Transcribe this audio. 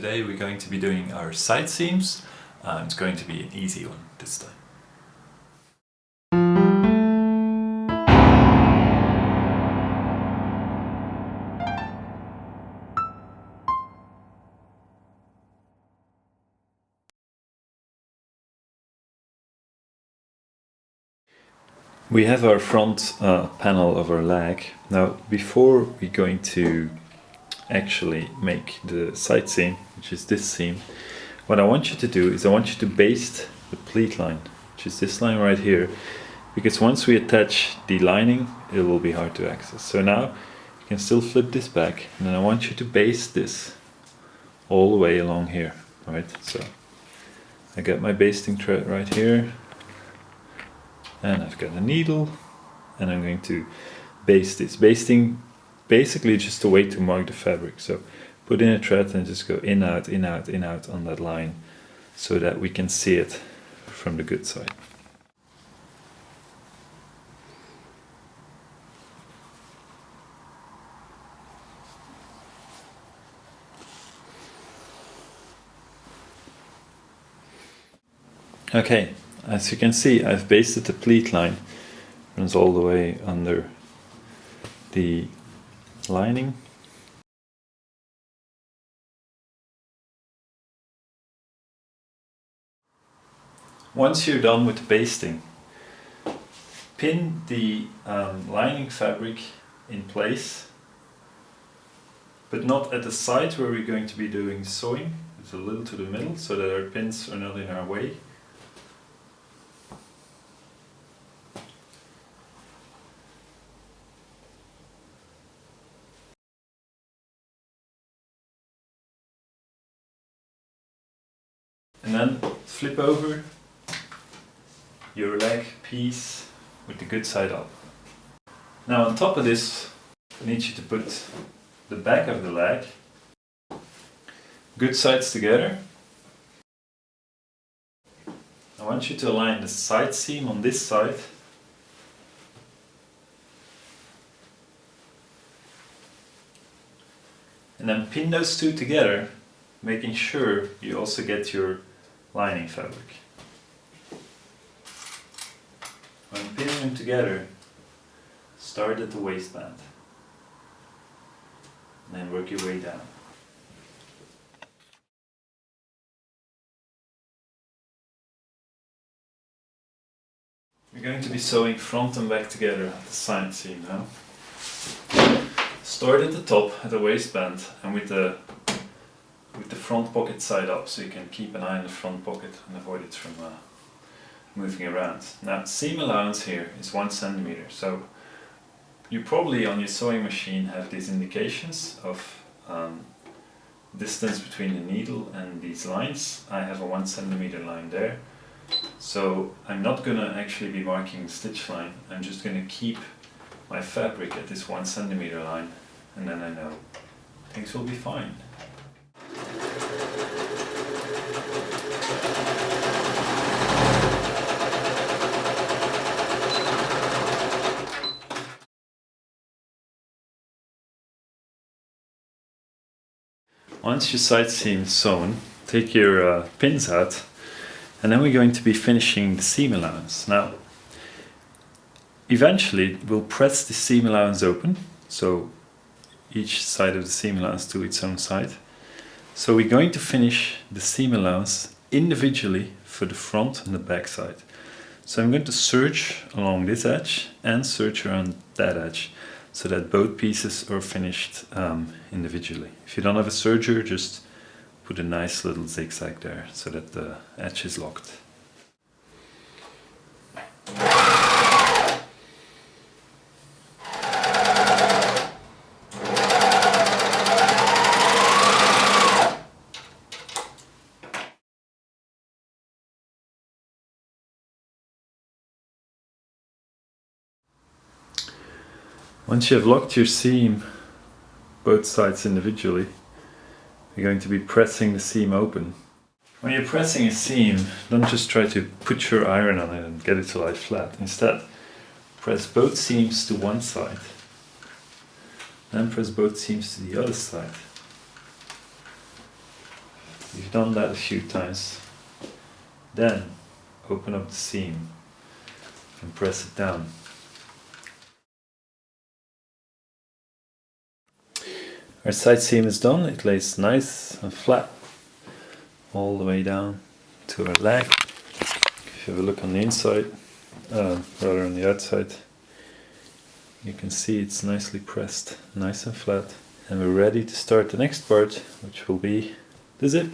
Today we're going to be doing our side seams. Uh, it's going to be an easy one this time. We have our front uh, panel of our leg. Now before we're going to actually make the side seam, which is this seam, what I want you to do is I want you to baste the pleat line, which is this line right here, because once we attach the lining, it will be hard to access. So now you can still flip this back, and then I want you to baste this all the way along here, right? So I got my basting thread right here, and I've got a needle, and I'm going to baste this. Basting basically just a way to mark the fabric. So put in a thread and just go in, out, in, out, in, out on that line so that we can see it from the good side. Okay, as you can see I've basted the pleat line, runs all the way under the lining. Once you're done with basting, pin the um, lining fabric in place, but not at the side where we're going to be doing sewing. It's a little to the middle so that our pins are not in our way. And then flip over your leg piece with the good side up. Now on top of this I need you to put the back of the leg good sides together. I want you to align the side seam on this side and then pin those two together making sure you also get your lining fabric. When pinning them together, start at the waistband and then work your way down. We're going to be sewing front and back together at the side seam now. Start at the top at the waistband and with the with the front pocket side up so you can keep an eye on the front pocket and avoid it from uh, moving around. Now seam allowance here is one centimeter so you probably on your sewing machine have these indications of um, distance between the needle and these lines. I have a one centimeter line there so I'm not gonna actually be marking the stitch line I'm just gonna keep my fabric at this one centimeter line and then I know things will be fine. Once your side seam is sewn, take your uh, pins out and then we're going to be finishing the seam allowance. Now, eventually we'll press the seam allowance open, so each side of the seam allowance to its own side. So we're going to finish the seam allowance individually for the front and the back side. So I'm going to serge along this edge and serge around that edge so that both pieces are finished um, individually. If you don't have a serger, just put a nice little zigzag there so that the edge is locked. Once you have locked your seam, both sides individually, you're going to be pressing the seam open. When you're pressing a seam, don't just try to put your iron on it and get it to lie flat. Instead, press both seams to one side, then press both seams to the other side. You've done that a few times. Then open up the seam and press it down. Our side seam is done, it lays nice and flat all the way down to our leg. If you have a look on the inside, uh, rather on the outside, you can see it's nicely pressed, nice and flat. And we're ready to start the next part, which will be the zip.